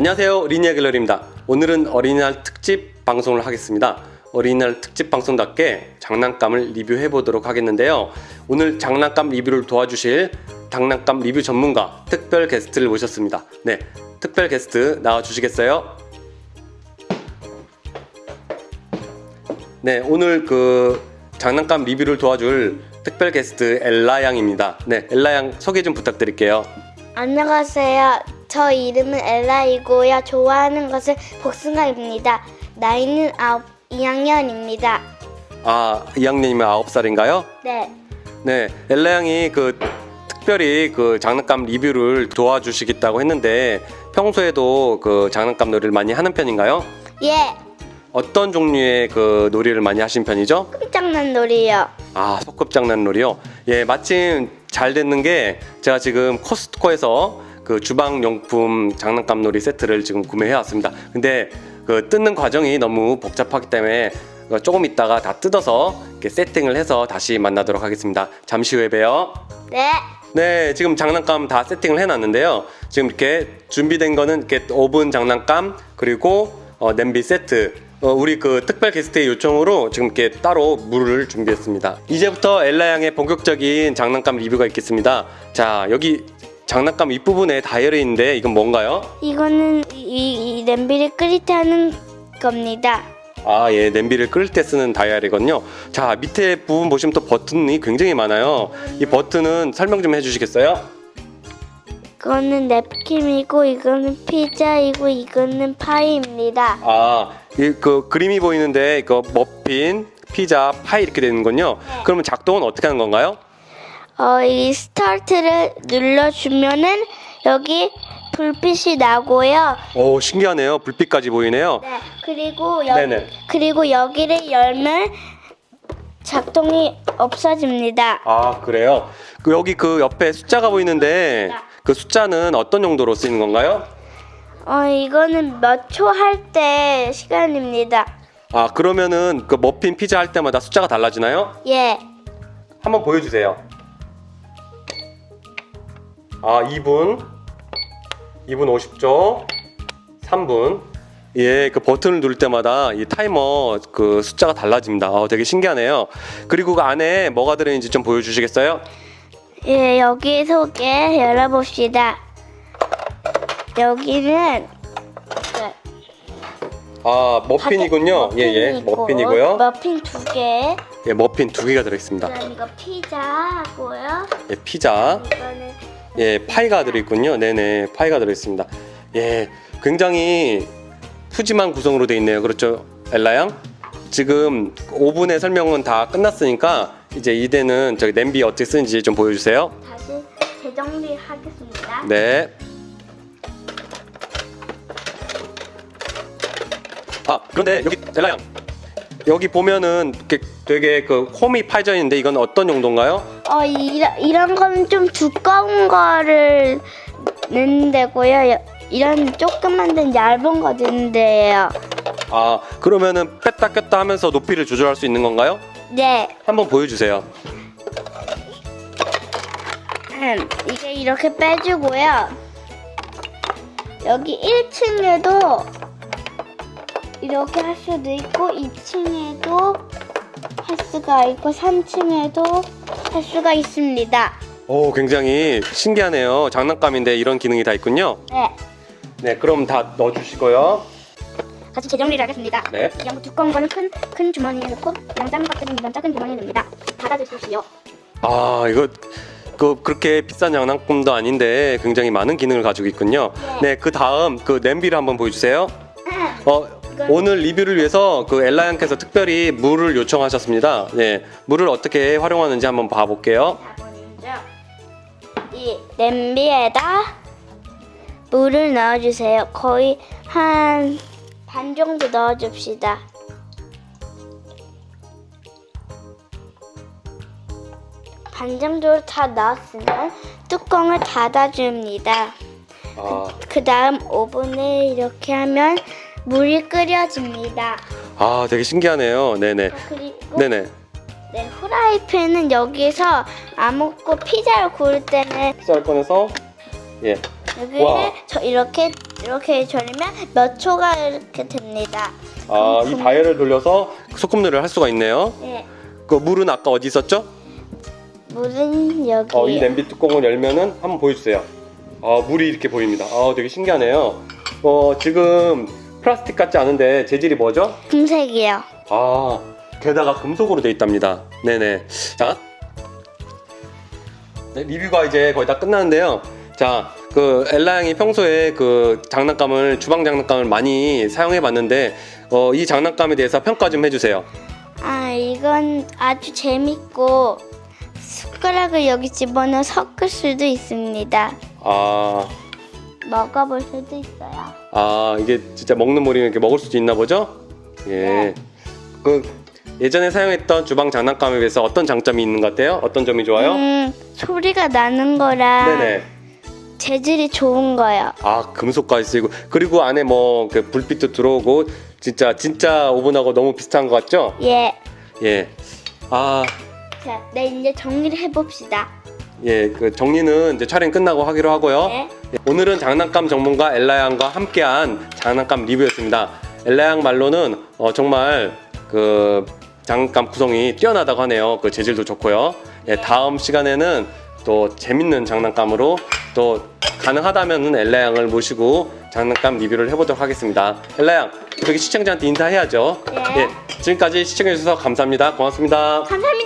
안녕하세요. 리니아 갤러리입니다. 오늘은 어린이날 특집 방송을 하겠습니다. 어린이날 특집 방송답게 장난감을 리뷰해 보도록 하겠는데요. 오늘 장난감 리뷰를 도와주실 장난감 리뷰 전문가 특별 게스트를 모셨습니다. 네 특별 게스트 나와 주시겠어요? 네 오늘 그 장난감 리뷰를 도와줄 특별 게스트 엘라 양입니다. 네 엘라 양 소개 좀 부탁드릴게요. 안녕하세요. 저 이름은 엘라이고요. 좋아하는 것은 복숭아입니다. 나이는 아홉 2학년입니다. 아 2학년이면 9살인가요? 네. 네, 엘라 양이 그 특별히 그 장난감 리뷰를 도와주시겠다고 했는데 평소에도 그 장난감 놀이를 많이 하는 편인가요? 예. 어떤 종류의 그 놀이를 많이 하신 편이죠? 깜짝난 놀이요. 아, 소꿉장난 놀이요? 예, 마침 잘 됐는 게 제가 지금 코스트코에서 그 주방용품 장난감 놀이 세트를 지금 구매해 왔습니다. 근데 그 뜯는 과정이 너무 복잡하기 때문에 조금 있다가 다 뜯어서 이렇게 세팅을 해서 다시 만나도록 하겠습니다. 잠시 후에 봬요. 네. 네, 지금 장난감 다 세팅을 해놨는데요. 지금 이렇게 준비된 거는 이렇게 오븐 장난감 그리고 어, 냄비 세트. 어, 우리 그 특별 게스트의 요청으로 지금 이렇게 따로 물을 준비했습니다. 이제부터 엘라 양의 본격적인 장난감 리뷰가 있겠습니다. 자, 여기 장난감 윗부분에 있는데 이건 뭔가요? 이거는 이, 이 냄비를 끓일 때 하는 겁니다. 아, 예, 냄비를 끓일 때 쓰는 다이얼이거든요. 자, 밑에 부분 보시면 또 버튼이 굉장히 많아요. 이 버튼은 설명 좀 해주시겠어요? 이거는 냅킨이고 이거는 피자이고 이거는 파이입니다. 아, 이 그 그림이 보이는데 이거 머핀, 피자, 파이 이렇게 되는군요. 그러면 작동은 어떻게 하는 건가요? 어, 이 스타트를 눌러주면은 여기 불빛이 나고요. 오, 신기하네요. 불빛까지 보이네요. 네. 그리고 여, 네네. 그리고 여기를 열면 작동이 없어집니다. 아, 그래요. 그 여기 그 옆에 숫자가 보이는데 그 숫자는 어떤 용도로 쓰이는 건가요? 어, 이거는 몇 초 할 때 시간입니다. 아, 그러면은 그 머핀, 피자 할 때마다 숫자가 달라지나요? 예. 한번 보여주세요. 아, 2분, 2분 50초, 3분. 예, 그 버튼을 누를 때마다 이 타이머 그 숫자가 달라집니다. 아, 되게 신기하네요. 그리고 그 안에 뭐가 들어있는지 좀 보여주시겠어요? 예, 여기 속에 열어봅시다. 여기는 네, 아, 머핀이군요. 예, 예, 머핀이고, 머핀이고요. 머핀 두 개. 예, 머핀 두 개가 들어있습니다. 그다음 이거 피자고요. 예, 피자. 이거는 예, 파이가 들어있군요. 네네, 파이가 들어있습니다. 예, 굉장히 푸짐한 구성으로 되어 있네요. 그렇죠, 엘라 양? 지금 오븐의 설명은 다 끝났으니까 이제 이대는 저기 냄비 어떻게 쓰는지 좀 보여주세요. 다시 재정리하겠습니다. 네. 아, 그런데 여기 엘라 양. 여기 보면은 이렇게 되게 그 홈이 파져 있는데 이건 어떤 용도인가요? 어, 이런, 이런 거는 좀 두꺼운 거를 넣는 데고요. 여- 이런 조그만 데는 얇은 거 넣는 데예요. 아, 그러면은 뺐다 꼈다 하면서 높이를 조절할 수 있는 건가요? 네. 한번 보여주세요. 음, 이게 이렇게 빼주고요. 여기 1층에도 이렇게 할 수도 있고 2층에도 할 수가 있고 3층에도 할 수가 있습니다. 오, 굉장히 신기하네요. 장난감인데 이런 기능이 다 있군요. 네. 네, 그럼 다 넣어주시고요. 다시 재정리를 하겠습니다. 네. 이런 두꺼운 거는 큰, 큰 주머니에 넣고 이런 작은 것들은 이런 작은 주머니에 넣습니다. 닫아주십시오. 아, 이거 그 그렇게 비싼 장난감도 아닌데 굉장히 많은 기능을 가지고 있군요. 네, 그 다음 그 냄비를 한번 보여주세요. 어, 오늘 리뷰를 위해서 그 엘라 양께서 특별히 물을 요청하셨습니다. 네, 물을 어떻게 활용하는지 한번 봐볼게요. 먼저 이 냄비에다 물을 넣어주세요. 거의 한 반 정도 넣어줍시다. 반 정도로 다 넣었으면 뚜껑을 닫아줍니다. 아, 그 다음 오븐에 이렇게 하면 물이 끓여집니다. 아, 되게 신기하네요. 네네, 그리고 네네. 네, 후라이팬은 여기서 안 먹고 피자를 구울 때는 쌀 꺼내서 예, 여기를 와. 저 이렇게 이렇게 절이면 몇 초가 이렇게 됩니다. 아, 이 다이얼을 돌려서 소꿉놀이를 할 수가 있네요. 네. 그 물은 아까 어디 있었죠? 물은 여기. 어, 이 냄비 뚜껑을 열면은 한번 보여주세요. 아, 물이 이렇게 보입니다. 아, 되게 신기하네요. 어, 지금 플라스틱 같지 않은데 재질이 뭐죠? 금색이요. 아, 게다가 금속으로 되어 있답니다. 네네. 자, 네, 리뷰가 이제 거의 다 끝나는데요. 자, 그 엘라 양이 평소에 그 장난감을 주방 장난감을 많이 사용해 봤는데 어, 이 장난감에 대해서 평가 좀 해주세요. 아 이건 아주 재밌고 숟가락을 여기 집어넣어 섞을 수도 있습니다. 아, 먹어볼 수도 있어요. 아 이게 진짜 먹는 물이면 이렇게 먹을 수도 있나 보죠? 예. 네. 그 예전에 사용했던 주방 장난감에 비해서 어떤 장점이 있는 것 같아요? 어떤 점이 좋아요? 음, 소리가 나는 거라 네네. 재질이 좋은 거요. 아 금속까지 쓰이고 그리고 안에 뭐 그 불빛도 들어오고 진짜 진짜 오븐하고 너무 비슷한 것 같죠? 예. 예. 아, 자, 네 이제 정리를 해봅시다. 예, 그 정리는 이제 촬영 끝나고 하기로 하고요. 네. 예, 오늘은 장난감 전문가 엘라 양과 함께한 장난감 리뷰였습니다. 엘라 양 말로는 어, 정말 그 장난감 구성이 뛰어나다고 하네요. 그 재질도 좋고요. 예, 다음 시간에는 또 재밌는 장난감으로 또 가능하다면은 엘라 양을 모시고 장난감 리뷰를 해보도록 하겠습니다. 엘라 양, 저기 시청자한테 인사해야죠. 네. 예, 지금까지 시청해주셔서 감사합니다. 고맙습니다. 감사합니다.